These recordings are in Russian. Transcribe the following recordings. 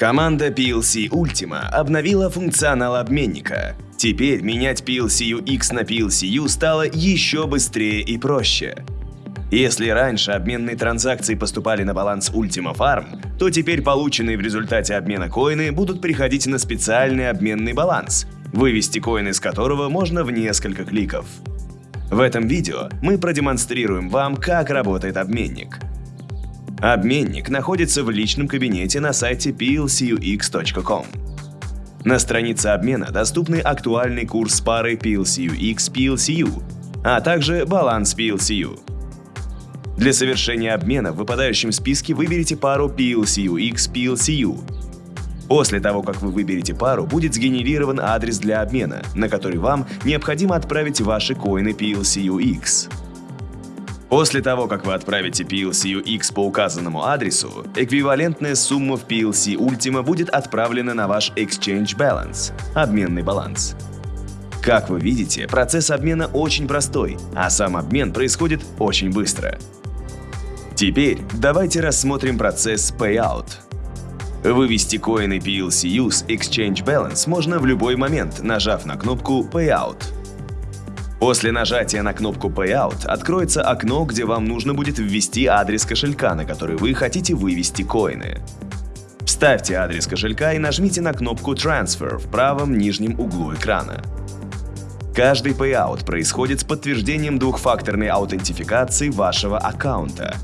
Команда PLC Ultima обновила функционал обменника. Теперь менять PLCU-X на PLCU стало еще быстрее и проще. Если раньше обменные транзакции поступали на баланс Ultima Farm, то теперь полученные в результате обмена коины будут приходить на специальный обменный баланс, вывести коины из которого можно в несколько кликов. В этом видео мы продемонстрируем вам, как работает обменник – Обменник находится в личном кабинете на сайте plcux.com. На странице обмена доступны актуальный курс пары PLCUX-PLCU, а также баланс PLCU. Для совершения обмена в выпадающем списке выберите пару PLCUX-PLCU. После того, как вы выберете пару, будет сгенерирован адрес для обмена, на который вам необходимо отправить ваши коины PLCUX. После того, как вы отправите PLC X по указанному адресу, эквивалентная сумма в PLC Ultima будет отправлена на ваш Exchange Balance – обменный баланс. Как вы видите, процесс обмена очень простой, а сам обмен происходит очень быстро. Теперь давайте рассмотрим процесс Payout. Вывести коины PLCU с Exchange Balance можно в любой момент, нажав на кнопку Payout. После нажатия на кнопку Payout откроется окно, где вам нужно будет ввести адрес кошелька, на который вы хотите вывести коины. Вставьте адрес кошелька и нажмите на кнопку Transfer в правом нижнем углу экрана. Каждый payout происходит с подтверждением двухфакторной аутентификации вашего аккаунта.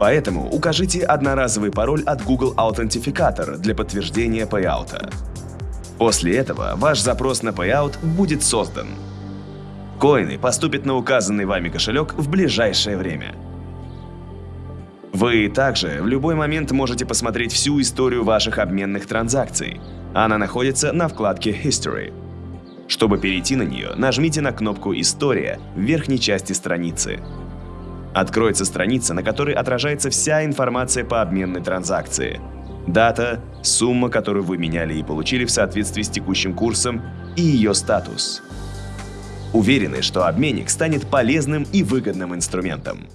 Поэтому укажите одноразовый пароль от Google Authenticator для подтверждения пейаута. После этого ваш запрос на payout будет создан. Коины поступят на указанный вами кошелек в ближайшее время. Вы также в любой момент можете посмотреть всю историю ваших обменных транзакций. Она находится на вкладке History. Чтобы перейти на нее, нажмите на кнопку «История» в верхней части страницы. Откроется страница, на которой отражается вся информация по обменной транзакции. Дата, сумма, которую вы меняли и получили в соответствии с текущим курсом, и ее статус. Уверены, что обменник станет полезным и выгодным инструментом.